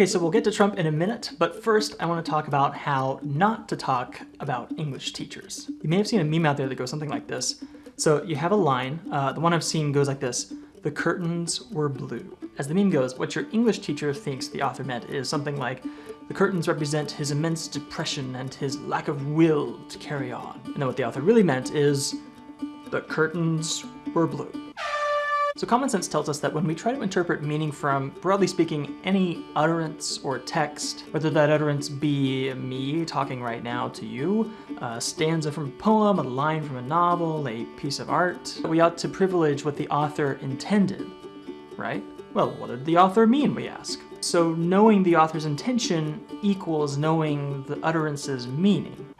Okay, so we'll get to Trump in a minute, but first I want to talk about how not to talk about English teachers. You may have seen a meme out there that goes something like this. So you have a line, uh, the one I've seen goes like this, the curtains were blue. As the meme goes, what your English teacher thinks the author meant is something like, the curtains represent his immense depression and his lack of will to carry on. And then what the author really meant is, the curtains were blue. So common sense tells us that when we try to interpret meaning from, broadly speaking, any utterance or text, whether that utterance be me talking right now to you, a stanza from a poem, a line from a novel, a piece of art, we ought to privilege what the author intended, right? Well, what did the author mean, we ask? So knowing the author's intention equals knowing the utterance's meaning.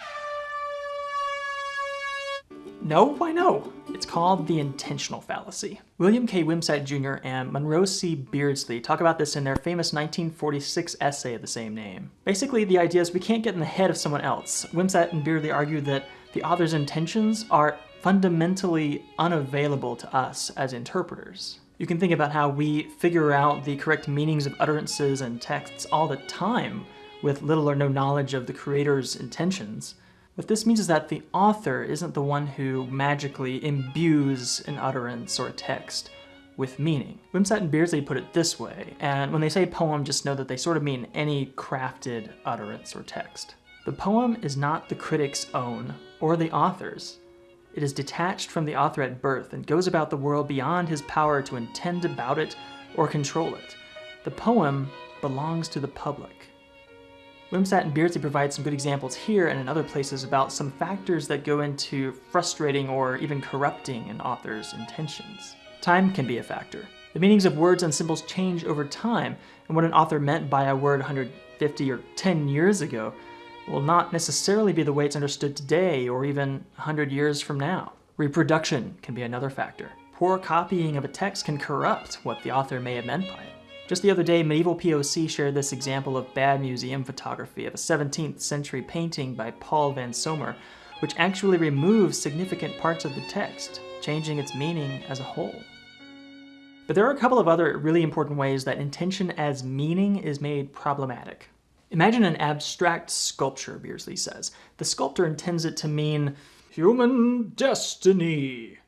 No, why no? It's called the intentional fallacy. William K. Wimsatt Jr. and Monroe C. Beardsley talk about this in their famous 1946 essay of the same name. Basically, the idea is we can't get in the head of someone else. Wimsatt and Beardsley argue that the author's intentions are fundamentally unavailable to us as interpreters. You can think about how we figure out the correct meanings of utterances and texts all the time with little or no knowledge of the creator's intentions. What this means is that the author isn't the one who magically imbues an utterance or a text with meaning. Wimsatt and Beardsley put it this way, and when they say poem, just know that they sort of mean any crafted utterance or text. The poem is not the critic's own, or the author's. It is detached from the author at birth and goes about the world beyond his power to intend about it or control it. The poem belongs to the public. Wimsatt and Beardsley provide some good examples here and in other places about some factors that go into frustrating or even corrupting an author's intentions. Time can be a factor. The meanings of words and symbols change over time, and what an author meant by a word 150 or 10 years ago will not necessarily be the way it's understood today or even 100 years from now. Reproduction can be another factor. Poor copying of a text can corrupt what the author may have meant by it. Just the other day, Medieval POC shared this example of bad museum photography of a 17th century painting by Paul van Somer, which actually removes significant parts of the text, changing its meaning as a whole. But there are a couple of other really important ways that intention as meaning is made problematic. Imagine an abstract sculpture, Beardsley says. The sculptor intends it to mean human destiny.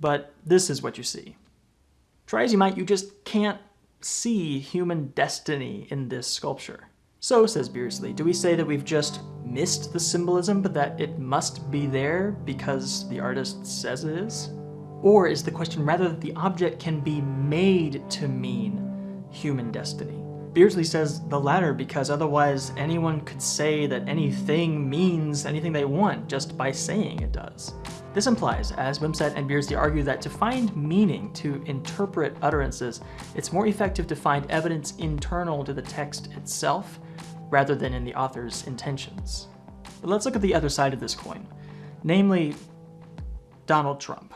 But this is what you see. Try as you might, you just can't see human destiny in this sculpture. So, says Beardsley, do we say that we've just missed the symbolism, but that it must be there because the artist says it is? Or is the question rather that the object can be made to mean human destiny? Beardsley says the latter because otherwise anyone could say that anything means anything they want just by saying it does. This implies, as Wimsatt and Beardsley argue, that to find meaning, to interpret utterances, it's more effective to find evidence internal to the text itself rather than in the author's intentions. But let's look at the other side of this coin, namely Donald Trump.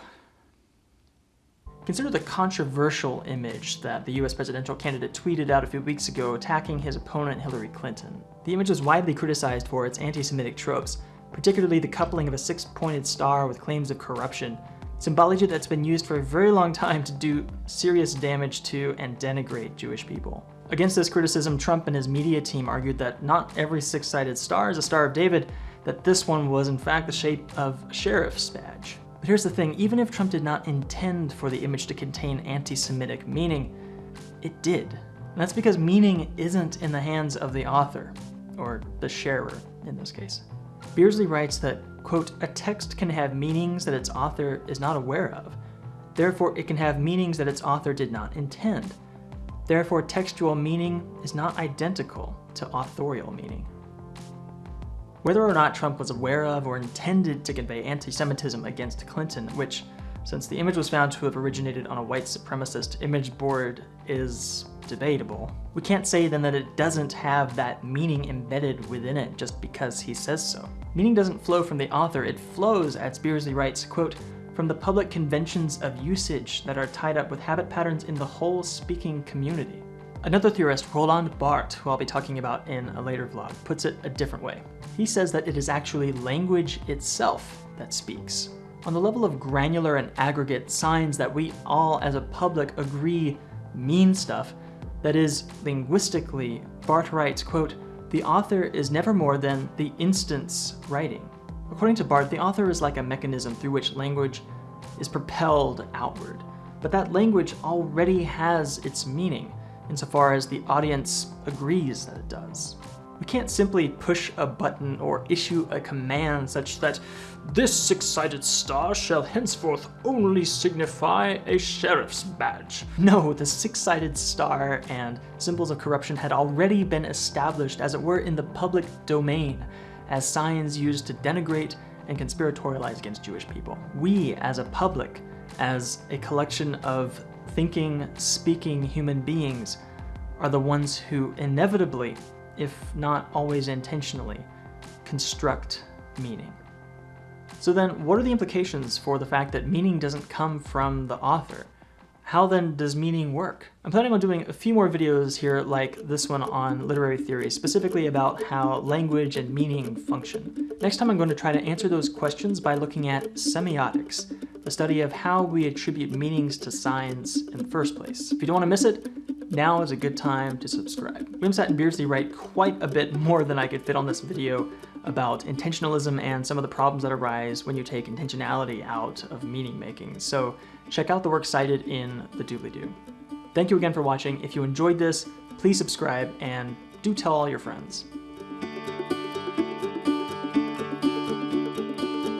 Consider the controversial image that the US presidential candidate tweeted out a few weeks ago attacking his opponent Hillary Clinton. The image was widely criticized for its anti-Semitic tropes, particularly the coupling of a six-pointed star with claims of corruption, symbology that's been used for a very long time to do serious damage to and denigrate Jewish people. Against this criticism, Trump and his media team argued that not every six-sided star is a Star of David, that this one was in fact the shape of a sheriff's badge. But here's the thing, even if Trump did not intend for the image to contain anti-Semitic meaning, it did. And that's because meaning isn't in the hands of the author, or the sharer in this case. Beardsley writes that, quote, a text can have meanings that its author is not aware of. Therefore, it can have meanings that its author did not intend. Therefore, textual meaning is not identical to authorial meaning. Whether or not Trump was aware of or intended to convey anti-Semitism against Clinton, which, since the image was found to have originated on a white supremacist image board, is debatable. We can't say then that it doesn't have that meaning embedded within it just because he says so. Meaning doesn't flow from the author, it flows, as Beardsley writes, quote, from the public conventions of usage that are tied up with habit patterns in the whole speaking community. Another theorist, Roland Barthes, who I'll be talking about in a later vlog, puts it a different way. He says that it is actually language itself that speaks. On the level of granular and aggregate signs that we all as a public agree mean stuff that is linguistically, Barthes writes, quote, the author is never more than the instance writing. According to Barthes, the author is like a mechanism through which language is propelled outward, but that language already has its meaning insofar as the audience agrees that it does. We can't simply push a button or issue a command such that this six-sided star shall henceforth only signify a sheriff's badge. No, the six-sided star and symbols of corruption had already been established as it were in the public domain as signs used to denigrate and conspiratorialize against Jewish people. We, as a public, as a collection of thinking, speaking human beings, are the ones who inevitably if not always intentionally, construct meaning. So then, what are the implications for the fact that meaning doesn't come from the author? How then does meaning work? I'm planning on doing a few more videos here like this one on literary theory, specifically about how language and meaning function. Next time I'm going to try to answer those questions by looking at semiotics, the study of how we attribute meanings to signs in the first place. If you don't want to miss it, now is a good time to subscribe. Wimsatt and Beardsley write quite a bit more than I could fit on this video about intentionalism and some of the problems that arise when you take intentionality out of meaning making, so check out the work cited in the doobly-doo. Thank you again for watching. If you enjoyed this, please subscribe and do tell all your friends.